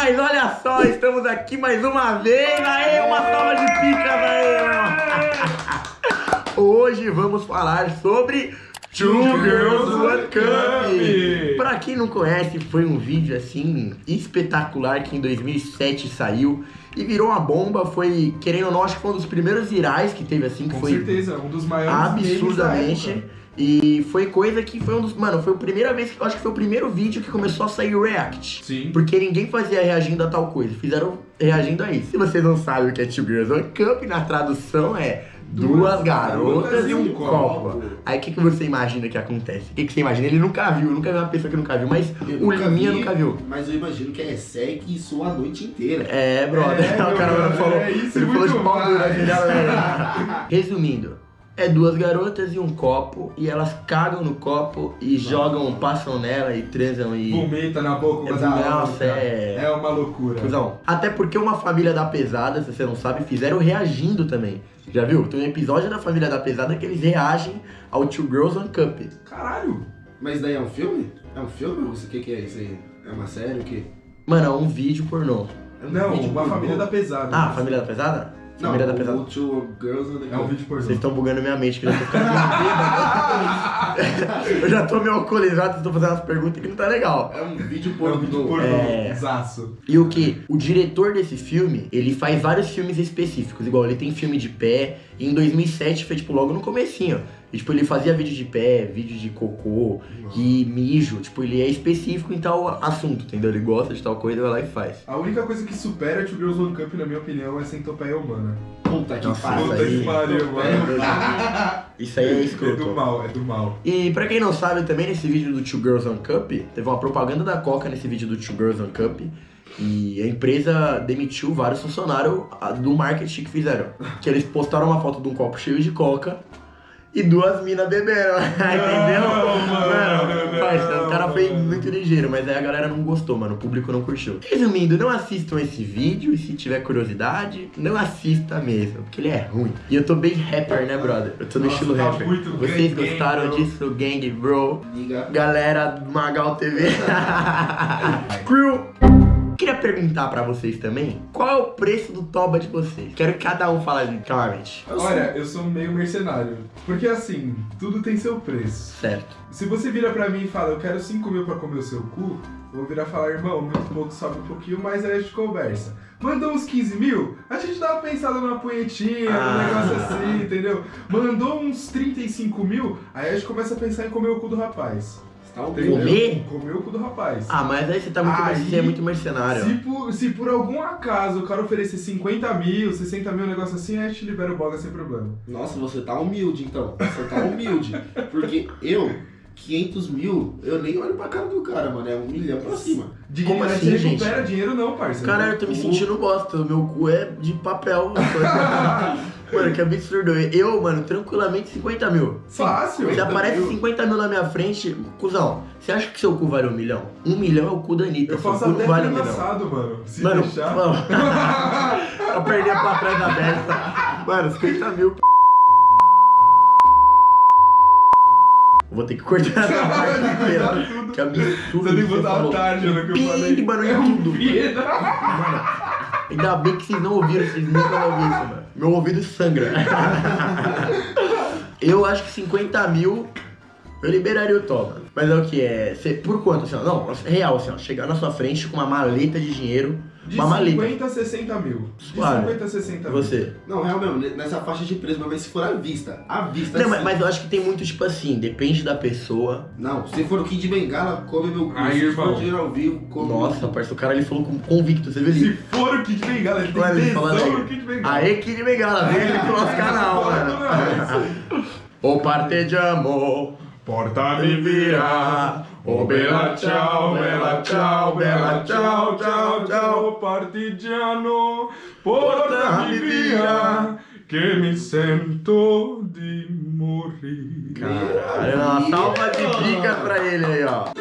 Mas olha só, estamos aqui mais uma vez. Aê, uma salva de picas aí. Hoje vamos falar sobre Two Girls One Cup. Pra quem não conhece, foi um vídeo assim espetacular que em 2007 saiu e virou uma bomba. Foi, querendo ou não, acho que foi um dos primeiros virais que teve assim, que Com foi certeza, um dos maiores absurdamente. E foi coisa que foi um dos. Mano, foi a primeira vez que. eu Acho que foi o primeiro vídeo que começou a sair o React. Sim. Porque ninguém fazia reagindo a tal coisa. Fizeram reagindo a isso. Se vocês não sabem o que é Two Girls One Cup, na tradução é duas garotas e um copo. Aí o que, que você imagina que acontece? O que, que você imagina? Ele nunca viu, nunca viu uma pessoa que nunca viu, mas Eu o Liminha vi, nunca viu. Mas eu imagino que é segue e soa a noite inteira. É, brother. É, o cara falou, é isso ele falou de pau galera. Resumindo, é duas garotas e um copo, e elas cagam no copo e jogam, passam nela e transam e. Vomita na boca, É, mas a nossa, é- É uma loucura. Cusão. Até porque uma família da pesada, se você não sabe, fizeram reagindo também. Já viu? Tem um episódio da família da pesada que eles reagem ao Two Girls One Cup. Caralho. Mas daí é um filme? É um filme? O que, que é isso aí? É uma série? O quê? Mano, é um vídeo pornô. É um Não, vídeo uma pornô? família da pesada. Ah, família da pesada? Não, da o, pesada. o Two Girls the É um vídeo pornô. Vocês estão bugando minha mente, que eu já tô ficando. Eu já tô meio alcoolizado, estou fazendo umas perguntas que não tá legal. É um vídeo É um vídeo pornô. pornô. É. Zaço. E o que? O diretor desse filme, ele faz vários filmes específicos. Igual, ele tem filme de pé. E em 2007 foi, tipo, logo no comecinho. E, tipo, ele fazia vídeo de pé, vídeo de cocô e mijo. Tipo, ele é específico em tal assunto, entendeu? Ele gosta de tal coisa, vai lá e faz. A única coisa que supera Two Girls One Cup, na minha opinião, é Centopeia Humana. Puta que Nossa, pariu. Puta aí- que pariu, mano. Isso aí é É do escroto. mal, é do mal. E pra quem não sabe, também nesse vídeo do Two Girls One Cup, teve uma propaganda da Coca nesse vídeo do Two Girls One Cup. E a empresa demitiu vários funcionários do marketing que fizeram. Que eles postaram uma foto de um copo cheio de coca e duas minas beberam. Entendeu? Não, mano, não, parça, o cara foi muito ligeiro, mas aí a galera não gostou, mano. O público não curtiu. Resumindo, não assistam esse vídeo e se tiver curiosidade, não assista mesmo, porque ele é ruim. E eu tô bem rapper, né, brother? Eu tô no Nossa, estilo tá rapper. muito Vocês gang, gostaram bro. disso, gang, bro? Liga. Galera do Magal TV. Crew. Queria perguntar pra vocês também, qual é o preço do toba de vocês? Quero que cada um fale calmamente. Eu sou- Olha, eu sou meio mercenário. Porque assim, tudo tem seu preço. Certo. Se você vira pra mim e fala, eu quero 5 mil pra comer o seu cu, eu vou virar e falar, irmão, muito pouco sobe um pouquinho, mas aí a gente conversa. Mandou uns 15 mil, a gente dá uma pensada numa punhetinha, Ah. um negócio assim, entendeu? Mandou uns 35 mil, aí a gente começa a pensar em comer o cu do rapaz. Você tá? Comer? Comer o cu do rapaz. Ah, mas aí você tá muito, Aí, você é muito mercenário. Se por, se por algum acaso o cara oferecer 50 mil, 60 mil, um negócio assim, aí a gente libera o boga sem problema. Nossa, você tá humilde então. Você tá humilde. Porque eu, 500 mil, eu nem olho pra cara do cara, mano. É um milhão pra cima. Dinheiro, Como a assim, gente gente? recupera dinheiro não, parceiro. Caralho, eu tô me sentindo bosta. Meu cu é de papel. mano, que absurdo. Eu, mano, tranquilamente 50 mil. Fácil. Se aparece mil. 50 mil na minha frente, cuzão, você acha que seu cu vale um milhão? Um milhão é o cu da Anitta. Eu faço até vale um assado, mano. Se Mano, deixar. mano, pra perder pra trás da besta. Mano, 50 mil. Vou ter que cortar essa parte inteira. Que absurdo. Você tem que botar a tarde no que eu falei. mano, em é um tudo. Mano, ainda bem que vocês não ouviram, vocês nunca vão ouvir isso, mano. Meu ouvido sangra. Eu acho que 50 mil eu liberaria o Toba. Mas é o que? É. cê- por quanto, assim, ó? Não, real, assim, ó. Chegar na sua frente com uma maleta de dinheiro. De uma maleta. 50 a 60 mil. De Suave. 50 a 60 mil. Você. Não, real mesmo, nessa faixa de preço, mas se for à vista. À vista. Não, mas, sim. mas eu acho que tem muito, tipo assim, depende da pessoa. Não, se for o Kid Bengala, come meu cu. Aí, se for dinheiro ao vivo, come Nossa, parceiro, o cara ele falou com convicto, você viu Se ali? for o Kid Bengala, ele tem ele falando tesão aí. no Kid Bengala. Aê, Kid Bengala, vem aqui pro nosso canal, mano. O parteggiamo, Porta-me vira, oh bella ciao, bella ciao, bella ciao, ciao, ciao, partigiano, porta-me via, que me sento de morrer. Caralho, uma salva de picas pra ele aí, ó.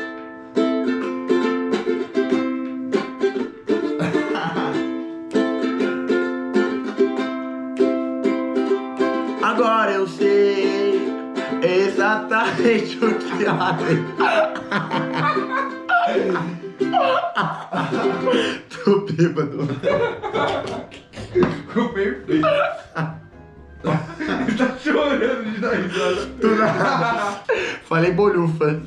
Exatamente o que. Tô bêbado. Ficou perfeito. Ele tá chorando de dar risada. Do nada. Falei bolhufa.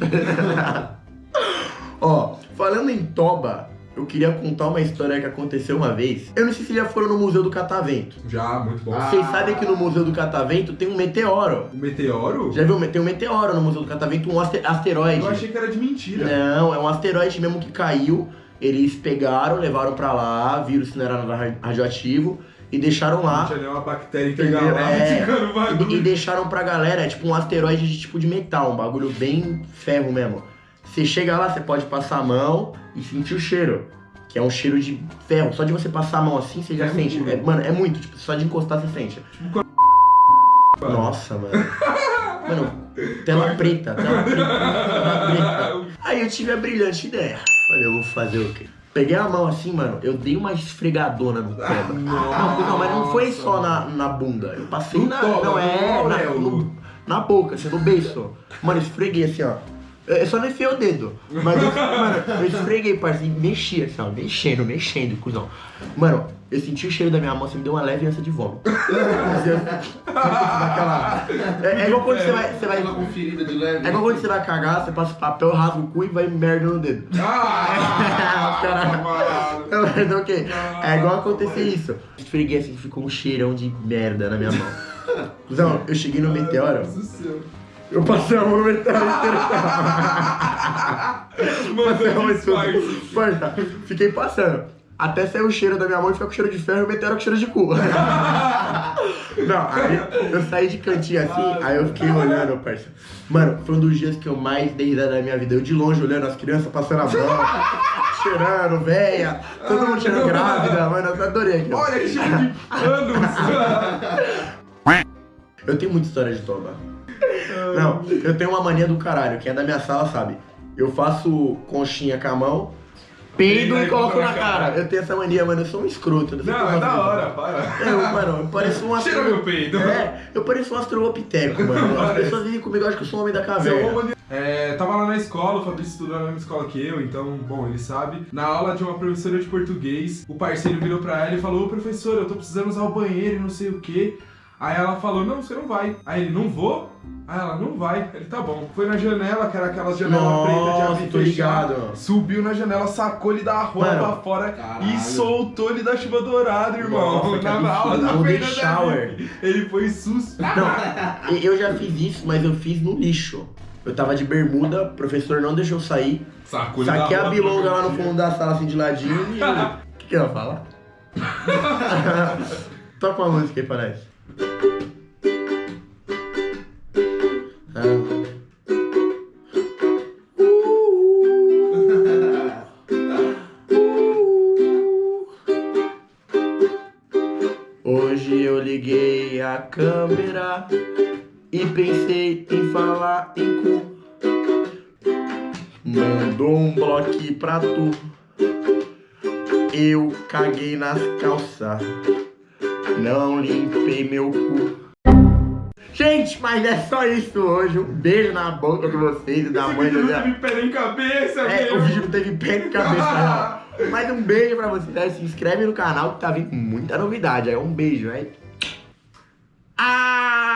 Ó, falando em toba, eu queria contar uma história que aconteceu uma vez. Eu não sei se já foram no Museu do Catavento. Já, muito bom. Ah. Vocês sabem que no Museu do Catavento tem um meteoro. O meteoro? Já viu? Tem um meteoro no Museu do Catavento, um aste- asteroide. Eu achei que era de mentira. Não, é um asteroide mesmo que caiu. Eles pegaram, levaram pra lá, viram se não era nada ra- radioativo e deixaram Não lá. tinha nenhuma bactéria intergaláctica no E, e deixaram pra galera, é tipo um asteroide de tipo de metal, um bagulho bem ferro mesmo. Você chega lá, você pode passar a mão e sentir o cheiro. Que é um cheiro de ferro. Só de você passar a mão assim, você já Ferro sente. É, mano, é muito, tipo, só de encostar você sente. Nossa, mano. Mano, tela preta, tela preta, tela preta. Aí eu tive a brilhante ideia. Falei, eu vou fazer o quê? Peguei a mão assim, mano, eu dei uma esfregadona no toba. Não, não, mas não foi só na, na bunda. Eu passei No na. toba, não, é. Na, auréolo. no- na boca, assim, no beiço. Mano, esfreguei assim, ó. Eu só não enfiei o dedo. Mas, eu, mano, eu esfreguei, parceiro, e mexi assim, ó. Mexendo, mexendo, cuzão. Mano, eu senti o cheiro da minha mão, assim, me deu uma leve ânsia de vômito. Daquela- É, é igual quando você vai. Você vai conferida de leve. é igual quando você vai cagar, você passa o papel, rasga o cu e vai merda no dedo. Ah, Caralho. então, o quê? É igual acontecer isso. Esfreguei assim, ficou um cheirão de merda na minha mão. Cusão, eu cheguei no meteoro, do céu. Eu passei a mão no meteoro inteiro. Passei a mão Mano. Parça, fiquei passando. Até sair o cheiro da minha mão e ficar com cheiro de ferro e o meteoro com cheiro de cu. Não, aí eu saí de cantinho assim, aí eu fiquei olhando, parça. Mano, foi um dos dias que eu mais dei risada na minha vida. Eu de longe olhando as crianças passando a mão, cheirando, véia, todo mundo cheirando grávida, mano, eu adorei aquilo. Olha que cheiro de anos. Eu tenho muita história de toba. Não, eu tenho uma mania do caralho, quem é da minha sala sabe. Eu faço conchinha com a mão, peido e coloco na cara. Eu tenho essa mania, mano, eu sou um escroto. Não, como é eu da hora, isso. para. Eu, mano, eu pareço um Cheira meu peido. É, eu pareço um astrolopiteco, mano. As Parece. pessoas vivem comigo, eu acho que eu sou um homem da Seu caverna. É, tava lá na escola, o Fabrício estudou na mesma escola que eu, então, bom, ele sabe. Na aula de uma professora de português, o parceiro virou pra ela e falou: Ô professor, eu tô precisando usar o banheiro e não sei o quê. Aí ela falou: Não, você não vai. Aí ele: Não vou? Aí ela: Não vai. Ele: Tá bom. Foi na janela, que era aquelas janelas pretas de e fechar. ligado. Subiu na janela, sacou ele da roupa Mano, pra fora caralho. e soltou ele da chuva dourada, irmão. Nossa, na aula da shower. Lippe. Ele foi suspenso. Não, eu já fiz isso, mas eu fiz no lixo. Eu tava de bermuda, o professor não deixou sair. Sacou Saquei a bilonga lá no fundo da sala, assim, de ladinho e... O que, que ela fala? Toca uma música aí pra câmera e pensei em falar em cu. Mandou um bloco pra tu. Eu caguei nas calças. Não limpei meu cu. Gente, mas é só isso hoje. Um beijo na boca de vocês e da Esse mãe vídeo da não teve pé nem cabeça, É, meu. o vídeo não teve pé nem cabeça, não. Mas um beijo pra vocês. né? Se inscreve no canal que tá vindo muita novidade. Aí um beijo, aí. 啊